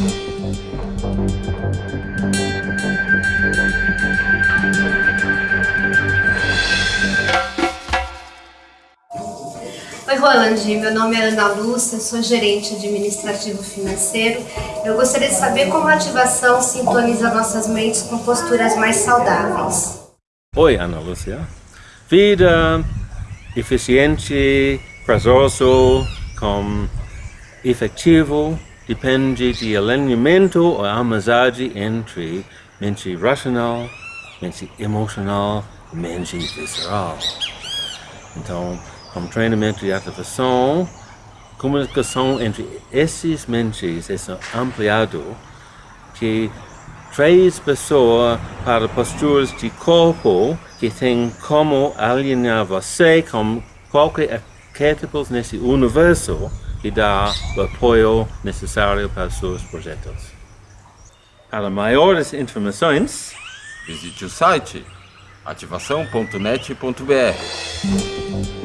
Oi, Roland. Meu nome é Ana Lúcia, sou gerente administrativo financeiro. Eu gostaria de saber como a ativação sintoniza nossas mentes com posturas mais saudáveis. Oi, Ana Lúcia. Vida eficiente, prazoso, com efetivo, depende de alinhamento ou amizade entre mente racional, mente emocional mente visceral. Então, com treinamento de ativação, comunicação entre esses mentes é ampliado que traz pessoas para posturas de corpo que tem como alinhar você com qualquer arquétipo nesse universo que dá o apoio necessário para seus projetos. Para maiores informações, visite o site ativação.net.br.